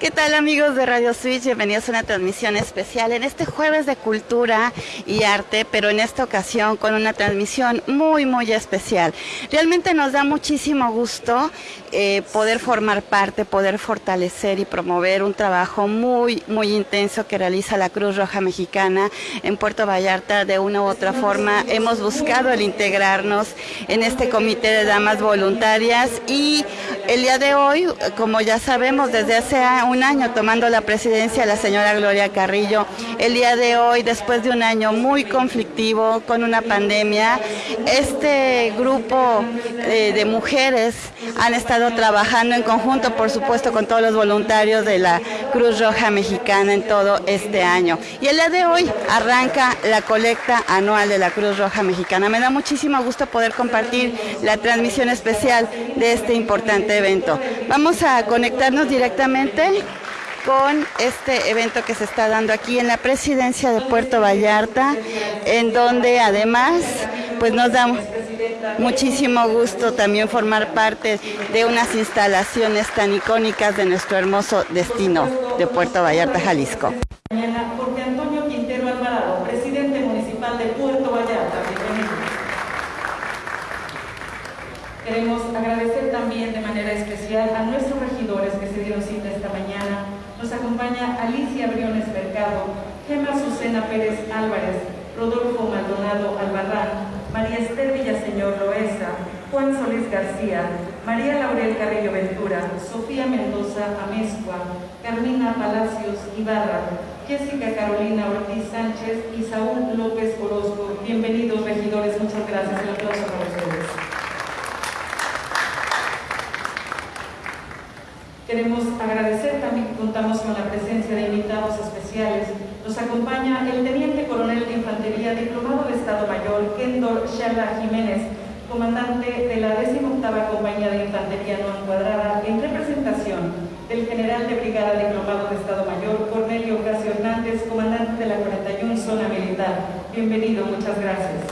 ¿Qué tal amigos de Radio Switch? Bienvenidos a una transmisión especial en este jueves de cultura y arte, pero en esta ocasión con una transmisión muy, muy especial. Realmente nos da muchísimo gusto eh, poder formar parte, poder fortalecer y promover un trabajo muy, muy intenso que realiza la Cruz Roja Mexicana en Puerto Vallarta. De una u otra forma hemos buscado el integrarnos en este comité de damas voluntarias y el día de hoy, como ya sabemos, desde hace un año tomando la presidencia la señora Gloria Carrillo. El día de hoy, después de un año muy conflictivo con una pandemia, este grupo eh, de mujeres han estado trabajando en conjunto, por supuesto, con todos los voluntarios de la Cruz Roja Mexicana en todo este año. Y el día de hoy arranca la colecta anual de la Cruz Roja Mexicana. Me da muchísimo gusto poder compartir la transmisión especial de este importante evento. Vamos a conectarnos directamente con este evento que se está dando aquí en la presidencia de Puerto Vallarta, en donde además pues nos da muchísimo gusto también formar parte de unas instalaciones tan icónicas de nuestro hermoso destino de Puerto Vallarta, Jalisco. Jorge Antonio Quintero Alvarado, presidente municipal de Puerto Vallarta. Queremos agradecer también de manera especial a nuestros regidores que se dieron cita esta mañana nos acompaña Alicia Briones Mercado, Gema Susana Pérez Álvarez, Rodolfo Maldonado Albarrán, María Esther Villaseñor Loesa, Juan Solís García, María Laurel Carrillo Ventura, Sofía Mendoza Amezcua, Carmina Palacios Ibarra, Jessica Carolina Ortiz Sánchez y Saúl López Orozco. Bienvenidos regidores, muchas gracias. El aplauso para ustedes. Queremos agradecer también que contamos con la presencia de invitados especiales. Nos acompaña el Teniente Coronel de Infantería, diplomado de Estado Mayor, Kendor Shala Jiménez, comandante de la 18 Compañía de Infantería No Encuadrada, en representación del General de Brigada Diplomado de Estado Mayor, Cornelio Casio Hernández, comandante de la 41 Zona Militar. Bienvenido, muchas gracias.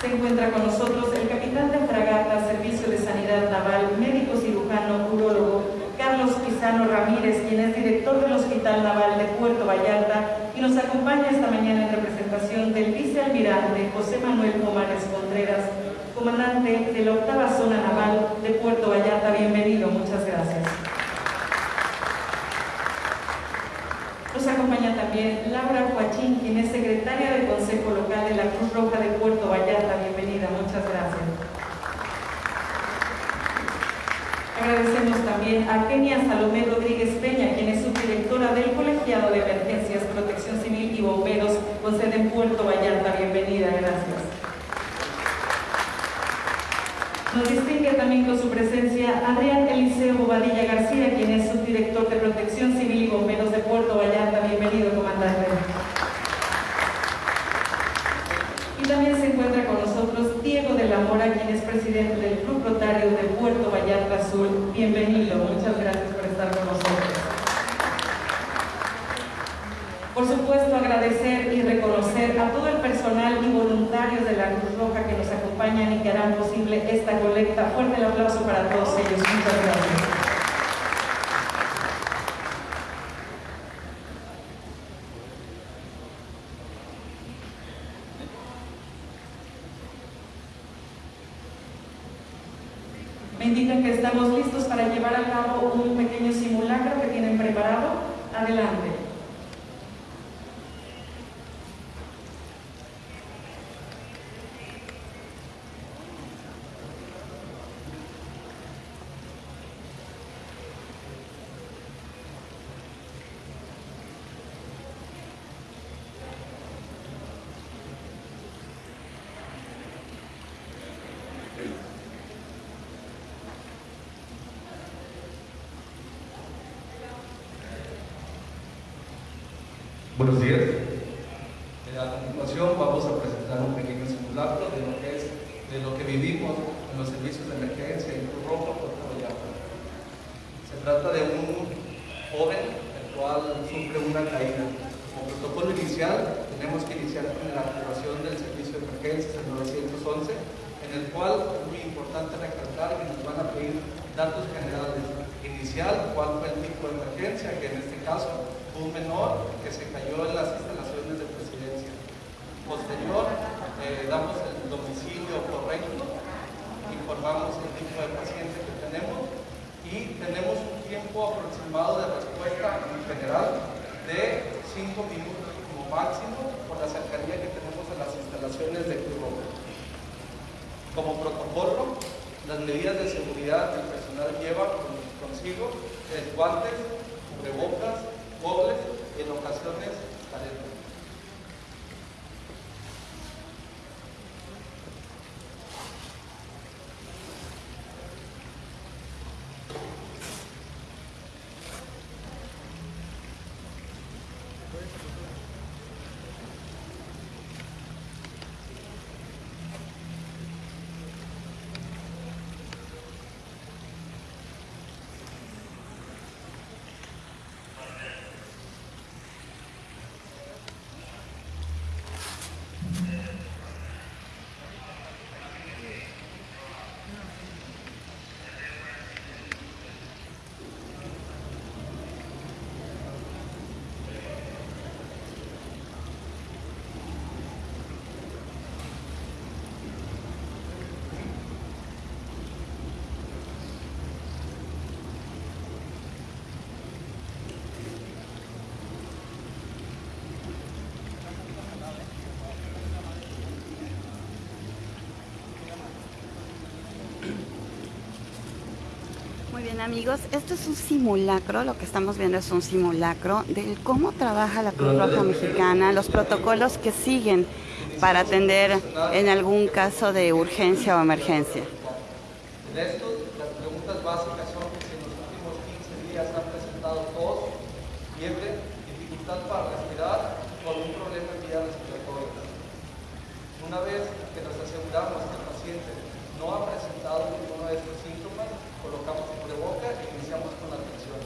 Se encuentra con nosotros el capitán de fragata, Servicio de Sanidad Naval, médico cirujano, urólogo, Ramírez, quien es director del Hospital Naval de Puerto Vallarta y nos acompaña esta mañana en representación del vicealmirante José Manuel Comares Contreras, comandante de la octava zona naval de Puerto Vallarta. Bienvenido, muchas gracias. Nos acompaña también Laura Joachín, quien es secretaria del Consejo Local de la Cruz Roja de Puerto Vallarta. Bienvenida, muchas gracias. Agradecemos también a Kenia Salomé Rodríguez Peña, quien es subdirectora del Colegiado de Emergencias, Protección Civil y Bomberos con sede en Puerto Vallarta. Bienvenida, gracias. Nos distingue también con su presencia Adrián Eliseo Bobadilla García, quien es subdirector de Protección Civil y Bomberos de Puerto Vallarta. Bienvenido, comandante. Y también se encuentra con nosotros Diego de la Mora, quien es presidente del Club Rotario de Azul. Bienvenido, muchas gracias por estar con nosotros. Por supuesto, agradecer y reconocer a todo el personal y voluntarios de la Cruz Roja que nos acompañan y que harán posible esta colecta. Fuerte el aplauso para todos ellos. Muchas gracias. Me indican que estamos listos para llevar a cabo un pequeño simulacro que tienen preparado. Adelante. Buenos días. A continuación vamos a presentar un pequeño simulacro de lo que es de lo que vivimos en los servicios de emergencia en Cruz Roja, Puerto Vallarta. Se trata de un joven el cual sufre una caída. Como protocolo inicial tenemos que iniciar con la activación del servicio de emergencias, el 911, en el cual es muy importante recalcar que nos van a pedir datos generales inicial, cuál fue el tipo de emergencia, que en este caso fue un menor que se cayó en las instalaciones de presidencia. Posterior, eh, damos el domicilio informamos el tipo de paciente que tenemos y tenemos un tiempo aproximado de respuesta en general de 5 minutos como máximo por la cercanía que tenemos a las instalaciones de Cruz Como protocolo, las medidas de seguridad que el personal lleva consigo es guantes, cubrebocas, gobles y en ocasiones caretas. Amigos, esto es un simulacro, lo que estamos viendo es un simulacro de cómo trabaja la Cruz Roja Mexicana, los protocolos que siguen para atender en algún caso de urgencia o emergencia. En esto, las preguntas básicas son si en los últimos 15 días han presentado tos, fiebre, dificultad para respirar o algún problema en vía respiratoria. Una vez que nos aseguramos que el paciente no ha presentado ninguno de estos síntomas, colocamos boca e iniciamos con la atención.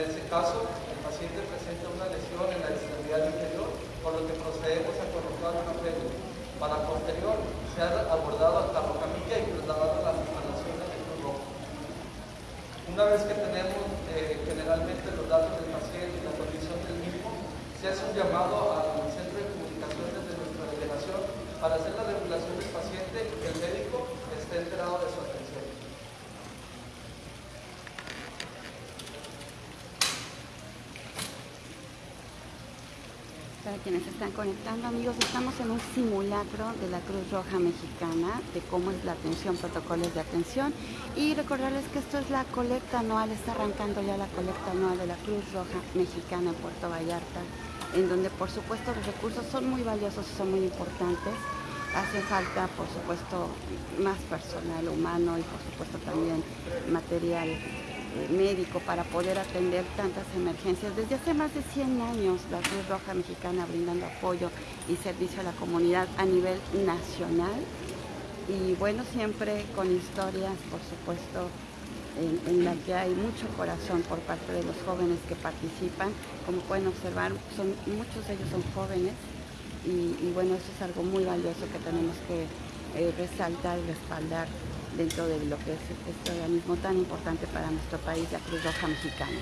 En este caso, el paciente presenta una lesión en la extremidad inferior, por lo que procedemos a colocar una fémur. Para posterior, ser abordado hasta Rocamilla y trasladado las instalaciones de Cruz Roja. Una vez que tenemos eh, generalmente los datos del paciente y la condición del mismo, se hace un llamado al centro de comunicaciones de nuestra delegación para hacer la regulación del paciente y que el médico esté enterado de su atención. Para quienes están conectando, amigos, estamos en un simulacro de la Cruz Roja Mexicana, de cómo es la atención, protocolos de atención. Y recordarles que esto es la colecta anual, está arrancando ya la colecta anual de la Cruz Roja Mexicana en Puerto Vallarta, en donde por supuesto los recursos son muy valiosos y son muy importantes. Hace falta, por supuesto, más personal humano y por supuesto también material médico para poder atender tantas emergencias. Desde hace más de 100 años la Cruz Roja Mexicana brindando apoyo y servicio a la comunidad a nivel nacional y bueno, siempre con historias, por supuesto, en, la que hay mucho corazón por parte de los jóvenes que participan. Como pueden observar, son, muchos de ellos son jóvenes y, bueno, eso es algo muy valioso que tenemos que eh, resaltar y respaldar dentro de lo que es este organismo tan importante para nuestro país, la Cruz Roja Mexicana.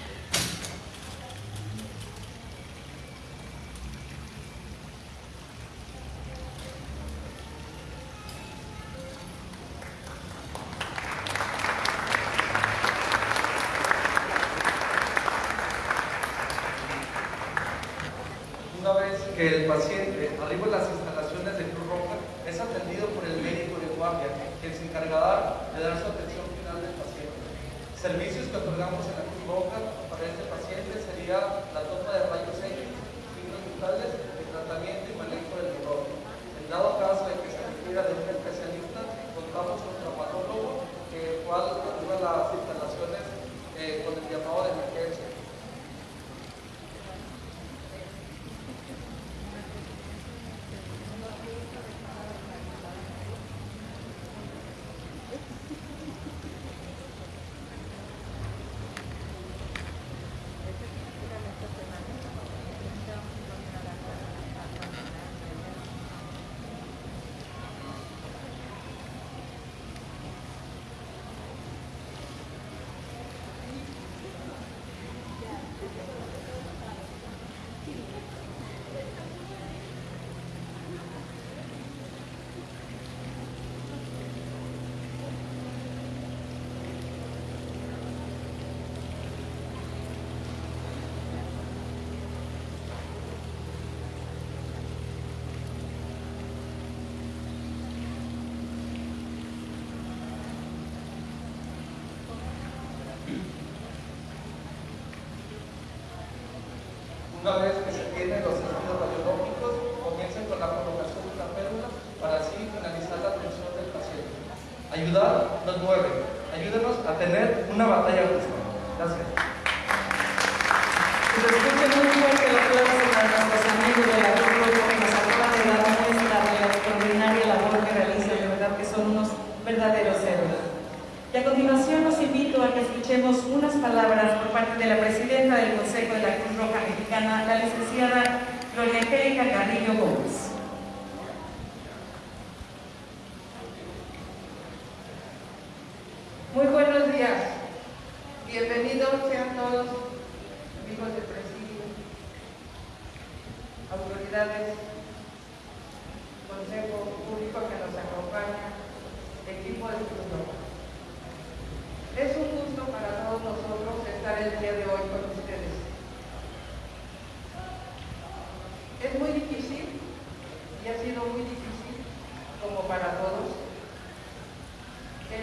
Mueve. Ayúdenos a tener una batalla justa. Gracias. Y a continuación los invito a que escuchemos unas palabras por parte de la presidenta del Consejo de la Cruz Roja Mexicana, la licenciada Gloria Angélica Carrillo Gómez. Muy buenos días. Bienvenidos sean todos, amigos del presidio, autoridades, consejo público que nos acompaña, equipo de Cruz Roja. Es un gusto para todos nosotros estar el día de hoy con ustedes. Es muy difícil y ha sido muy difícil, como para todos,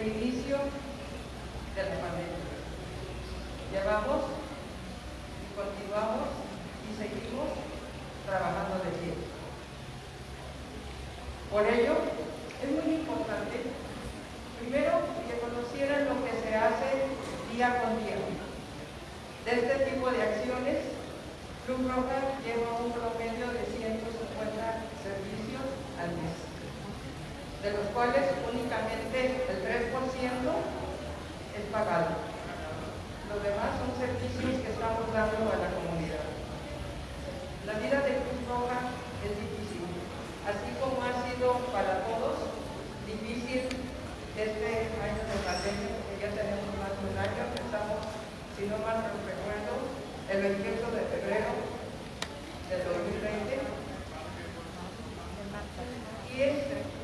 inicio de la pandemia. Llevamos y continuamos y seguimos trabajando de pie. Por ello, es muy importante, primero, que conocieran lo que se hace día con día. De este tipo de acciones, Cruz Roja lleva un promedio de 150 servicios al mes, de los cuales únicamente el 3% es pagado. Los demás son servicios que estamos dando a la comunidad. La vida de Cruz Roja es difícil, así como ha sido para todos difícil este año de pandemia, que ya tenemos más de un año, empezamos, si no mal recuerdo, el 28 de febrero del 2020. Y este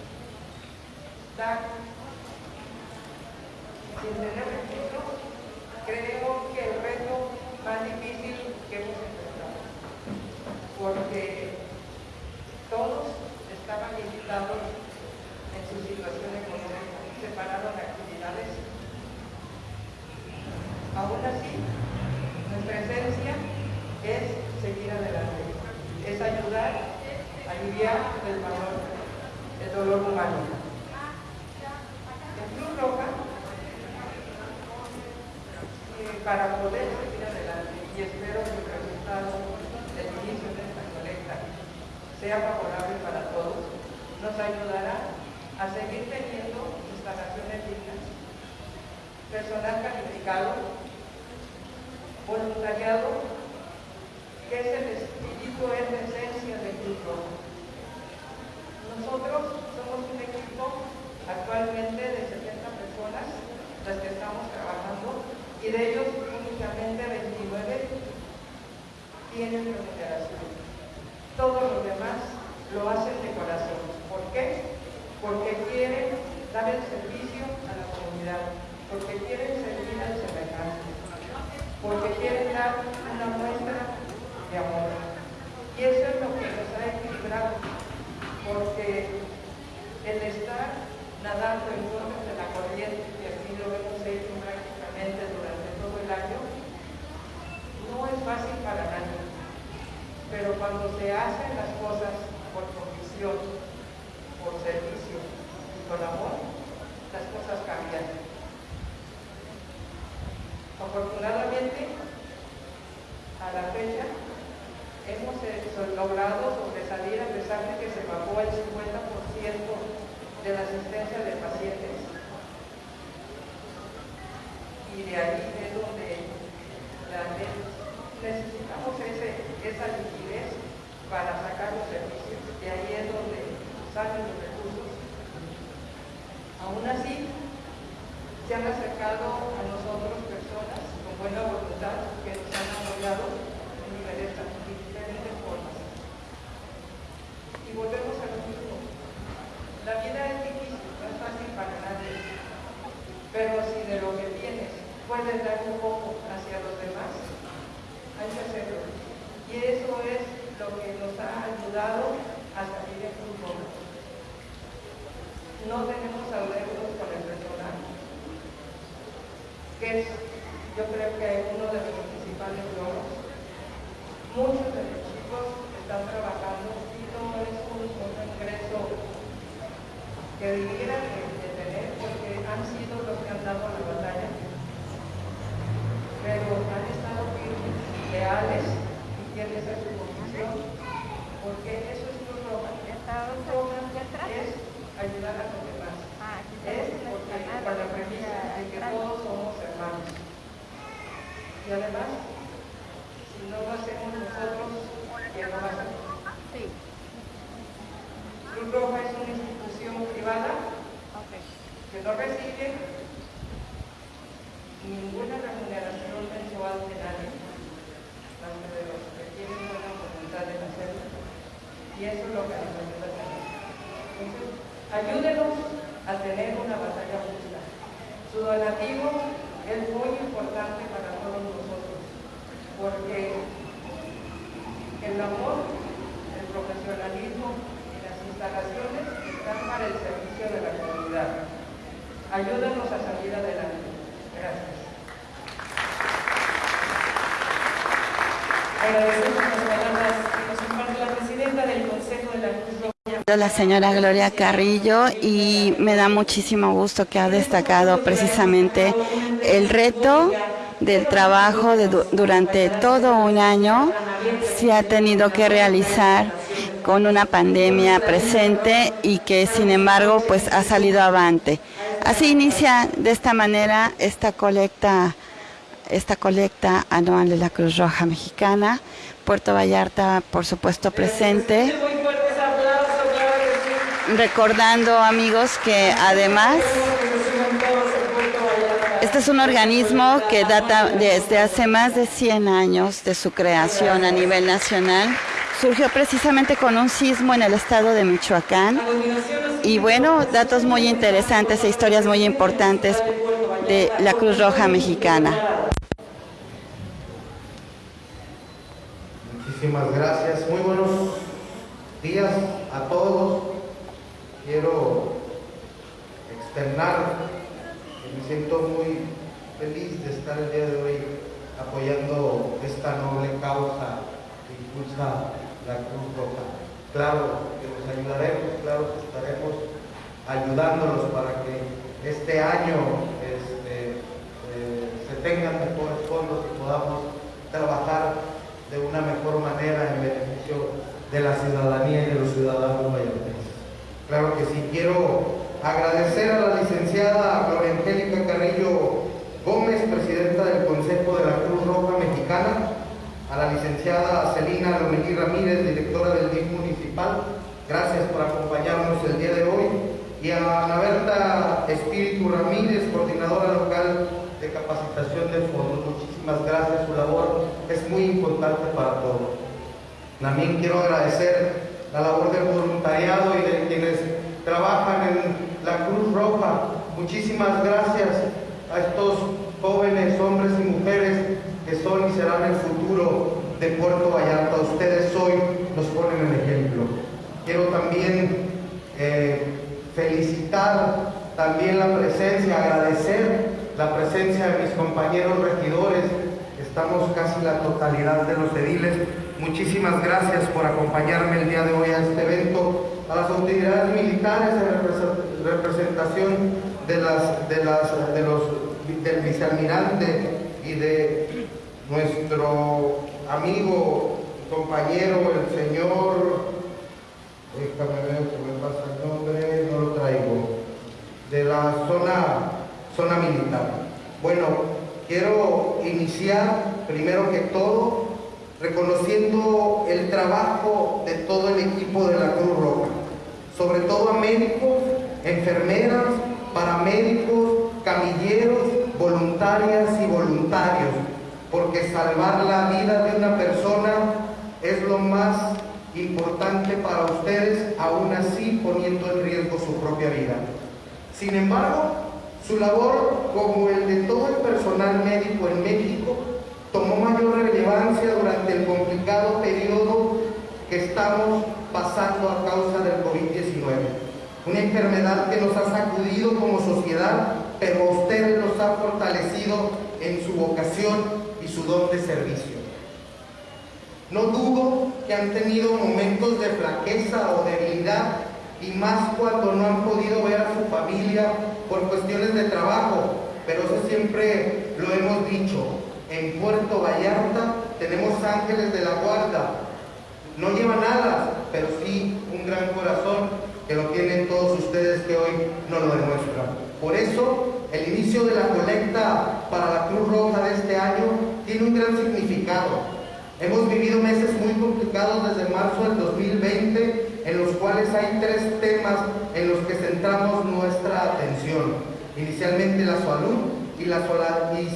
da sin tener recursos, creo que el reto más difícil que hemos enfrentado, porque todos estaban limitados en su situación económica, separaron actividades. Aún así, nuestra esencia es seguir adelante, es ayudar, aliviar el valor, el dolor humano. En Cruz Roja y espero que el resultado del inicio de esta colecta sea favorable para todos, nos ayudará a seguir teniendo instalaciones dignas, personal calificado, voluntariado, que es el espíritu, es la esencia del grupo. Nosotros somos un equipo actualmente de 70 personas las que estamos trabajando y de ellos únicamente 29 tienen remuneración. Todos los demás lo hacen de corazón. ¿Por qué? Porque quieren dar el servicio a la comunidad, porque quieren servir al semejante, porque quieren dar una muestra de amor. Y eso es lo que nos ha equilibrado, porque el estar nadando en contra de la corriente, que así lo hemos hecho prácticamente durante todo el año, no es fácil para nadie. Pero cuando se hacen las cosas por convicción, por servicio y con amor, las cosas cambian. Afortunadamente, a la fecha, hemos logrado sobresalir a pesar de que se bajó el 50% de la asistencia de pacientes. Y de ahí es donde la, necesitamos ese, esa liquidez para sacar los servicios. De ahí es donde salen los recursos. Aún así, se han acercado a nosotros personas con buena voluntad que nos han apoyado en diferentes, diferentes formas. Y volvemos a lo mismo. La vida es difícil, no es fácil para nadie. Pero si de lo que tienes puedes dar un poco hacia los demás, hay que hacerlo. Y eso es lo que nos ha ayudado a salir en un poco. No tenemos adeudos con el personal, que es, yo creo que uno de los principales logros. muchos de los chicos están trabajando y no es un, ingreso que debiera de, tener porque han sido los que han dado la batalla, pero han estado firmes, leales y quieren ser su posición, porque eso es lo roja. Es ayudar a los demás. Es porque con la premisa de que todos somos hermanos. Y además, si no lo hacemos nosotros, ¿quién lo va a hacer? Cruz Roja es una institución privada que no recibe ninguna remuneración mensual de nadie, más que de los que tienen buena voluntad de hacerlo. Y eso es lo que nos ayuda a tener. Entonces, ayúdenos a tener una batalla justa. Su donativo es muy importante para todos nosotros, porque el amor, el profesionalismo y las instalaciones están para el servicio de la comunidad. Ayúdanos a salir adelante. Gracias. Agradecemos las palabras que nos comparte la presidenta del Consejo de la Cruz La señora Gloria Carrillo y me da muchísimo gusto que ha destacado precisamente el reto del trabajo durante todo un año se ha tenido que realizar con una pandemia presente y que sin embargo pues ha salido avante. Así inicia de esta manera esta colecta, esta colecta anual de la Cruz Roja Mexicana. Puerto Vallarta, por supuesto, presente. Recordando, amigos, que además este es un organismo que data desde hace más de 100 años de su creación a nivel nacional. Surgió precisamente con un sismo en el estado de Michoacán. Y bueno, datos muy interesantes e historias muy importantes de la Cruz Roja Mexicana. Muchísimas gracias. Muy buenos días a todos. Quiero externar que me siento muy feliz de estar el día de hoy apoyando esta noble causa que impulsa la Cruz Roja. Claro que nos ayudaremos, claro que estaremos ayudándolos para que este año este, eh, se tengan mejores fondos y podamos trabajar de una mejor manera en beneficio de la ciudadanía y de los ciudadanos. Claro que sí, quiero agradecer a la licenciada Gloria Angélica Carrillo Gómez, presidenta del Consejo de la Cruz Roja Mexicana, a la licenciada Celina Lomelí Ramírez, directora del DIF municipal, gracias por acompañarnos el día de hoy, y a Ana Berta Espíritu Ramírez, coordinadora local de capacitación de fondos. Muchísimas gracias, su labor es muy importante para todos. También quiero agradecer la labor del voluntariado y de quienes trabajan en la Cruz Roja. Muchísimas gracias a estos jóvenes, hombres y mujeres que son y serán el futuro de Puerto Vallarta. Ustedes hoy nos ponen el ejemplo. Quiero también eh, felicitar también la presencia, agradecer la presencia de mis compañeros regidores. Estamos casi la totalidad de los ediles. Muchísimas gracias por acompañarme el día de hoy a este evento. A las autoridades militares en representación de, las, de, las, de los, del vicealmirante y de nuestro amigo, compañero, el señor, déjame ver que me pasa el nombre, no lo traigo, de la zona, zona militar. Bueno, quiero iniciar primero que todo reconociendo el trabajo de todo el equipo de la Cruz Roja, sobre todo a médicos, enfermeras, paramédicos, camilleros, voluntarias y voluntarios, porque salvar la vida de una persona es lo más importante para ustedes, aún así poniendo en riesgo su propia vida. Sin embargo, su labor, como el de todo el personal médico en México, tomó mayor relevancia durante el complicado periodo que estamos pasando a causa del COVID-19. Una enfermedad que nos ha sacudido como sociedad, pero a ustedes los ha fortalecido en su vocación y su don de servicio. No dudo que han tenido momentos de flaqueza o debilidad y más cuando no han podido ver a su familia por cuestiones de trabajo, pero eso siempre lo hemos dicho. En Puerto Vallarta tenemos ángeles de la guarda. No llevan alas, pero sí un gran corazón que lo tienen todos ustedes que hoy no lo demuestran. Por eso, el inicio de la colecta para la Cruz Roja de este año tiene un gran significado. Hemos vivido meses muy complicados desde marzo del 2020, en los cuales hay tres temas en los que centramos nuestra atención. Inicialmente la salud y la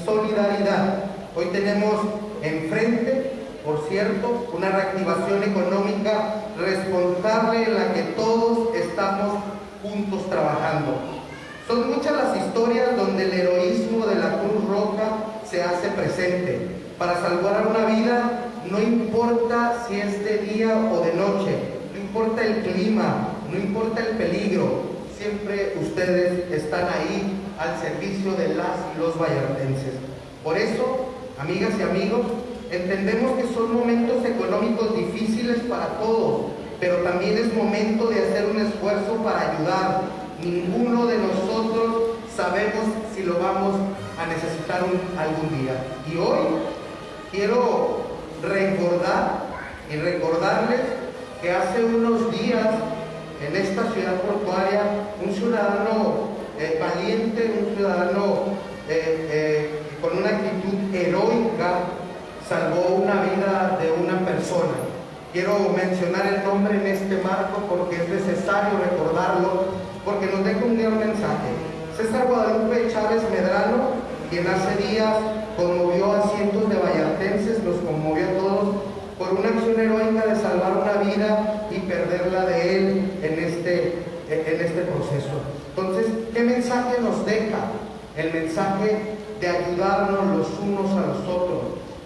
solidaridad. Hoy tenemos enfrente, por cierto, una reactivación económica responsable en la que todos estamos juntos trabajando. Son muchas las historias donde el heroísmo de la Cruz Roja se hace presente para salvar una vida no importa si es de día o de noche, no importa el clima, no importa el peligro, siempre ustedes están ahí al servicio de las y los vallartenses. Por eso, amigas y amigos, entendemos que son momentos económicos difíciles para todos, pero también es momento de hacer un esfuerzo para ayudar. Ninguno de nosotros sabemos si lo vamos a necesitar algún día. Y hoy quiero recordar y recordarles que hace unos días en esta ciudad portuaria un ciudadano eh, valiente, un ciudadano eh, eh, con una actitud heroica salvó una vida de una persona. Quiero mencionar el nombre en este marco porque es necesario recordarlo porque nos deja un gran mensaje. César Guadalupe Chávez Medrano, quien hace días conmovió a cientos de vallartenses, los conmovió a todos por una acción heroica de salvar una vida y perderla de él en este, en este proceso. Entonces, ¿qué mensaje nos deja? El mensaje de ayudarnos los unos a los otros,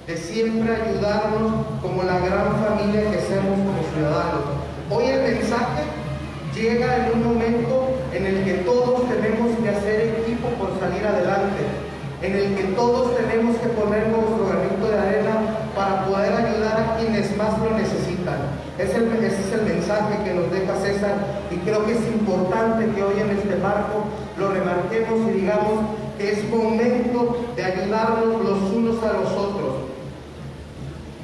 de siempre ayudarnos como la gran familia que somos como ciudadanos. Hoy el mensaje llega en un momento en el que todos tenemos que hacer equipo por salir adelante en el que todos tenemos que poner nuestro granito de arena para poder ayudar a quienes más lo necesitan. Ese es el mensaje que nos deja César y creo que es importante que hoy en este marco lo remarquemos y digamos es momento de ayudarnos los unos a los otros.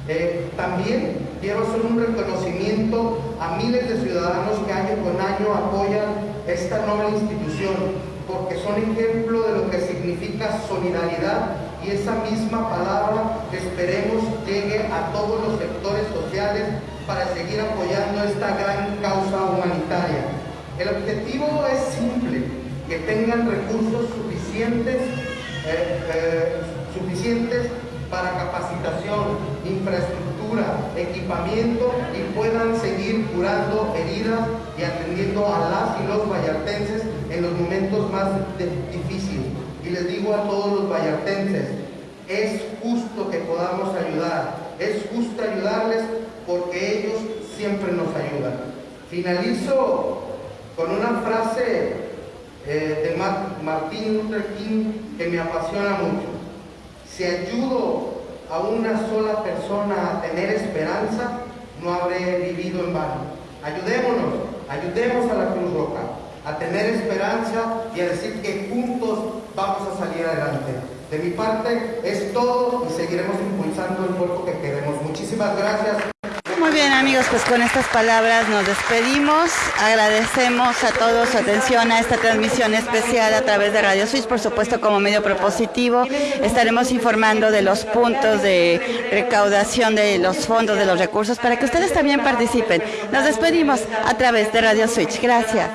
Eh, también quiero hacer un reconocimiento a miles de ciudadanos que año con año apoyan esta noble institución porque son ejemplo de lo que significa solidaridad y esa misma palabra que esperemos llegue a todos los sectores sociales para seguir apoyando esta gran causa humanitaria. El objetivo es simple, que tengan recursos suficientes, eh, eh, suficientes para capacitación, infraestructura, equipamiento y puedan seguir curando heridas y atendiendo a las y los vallartenses en los momentos más difíciles. Y les digo a todos los vallartenses, es justo que podamos ayudar, es justo ayudarles porque ellos siempre nos ayudan. Finalizo con una frase eh, de Martín Luther King que me apasiona mucho. Si ayudo a una sola persona a tener esperanza, no habré vivido en vano. Ayudémonos, ayudemos a la Cruz Roja a tener esperanza y a decir que juntos vamos a salir adelante. De mi parte es todo y seguiremos impulsando el cuerpo que queremos. Muchísimas gracias. Bien amigos, pues con estas palabras nos despedimos. Agradecemos a todos su atención a esta transmisión especial a través de Radio Suiz, por supuesto como medio propositivo. Estaremos informando de los puntos de recaudación de los fondos, de los recursos, para que ustedes también participen. Nos despedimos a través de Radio Switch. Gracias.